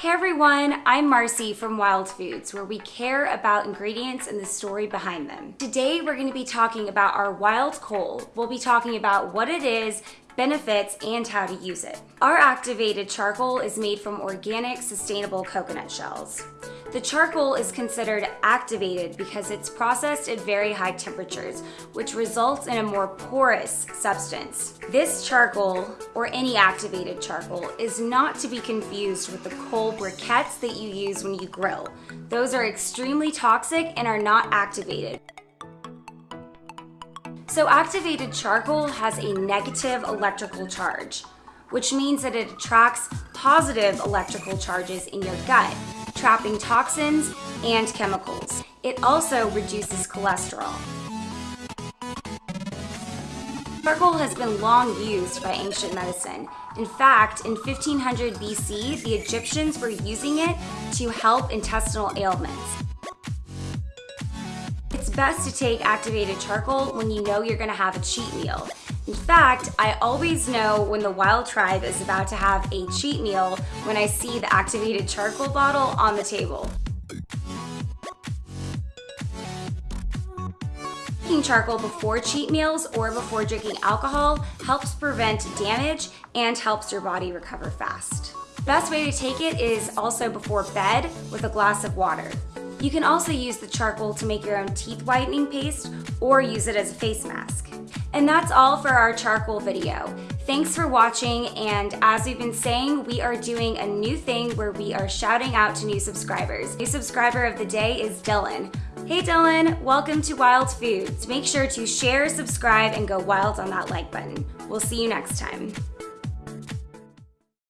Hey everyone, I'm Marcy from Wild Foods, where we care about ingredients and the story behind them. Today we're going to be talking about our wild coal. We'll be talking about what it is, benefits, and how to use it. Our activated charcoal is made from organic, sustainable coconut shells. The charcoal is considered activated because it's processed at very high temperatures, which results in a more porous substance. This charcoal, or any activated charcoal, is not to be confused with the coal briquettes that you use when you grill. Those are extremely toxic and are not activated. So activated charcoal has a negative electrical charge, which means that it attracts positive electrical charges in your gut, trapping toxins and chemicals. It also reduces cholesterol. Charcoal has been long used by ancient medicine. In fact, in 1500 BC, the Egyptians were using it to help intestinal ailments. It's best to take activated charcoal when you know you're gonna have a cheat meal. In fact, I always know when the Wild Tribe is about to have a cheat meal when I see the activated charcoal bottle on the table. Taking charcoal before cheat meals or before drinking alcohol helps prevent damage and helps your body recover fast. Best way to take it is also before bed with a glass of water. You can also use the charcoal to make your own teeth whitening paste or use it as a face mask. And that's all for our charcoal video. Thanks for watching and as we've been saying, we are doing a new thing where we are shouting out to new subscribers. New subscriber of the day is Dylan. Hey Dylan, welcome to Wild Foods. Make sure to share, subscribe, and go wild on that like button. We'll see you next time.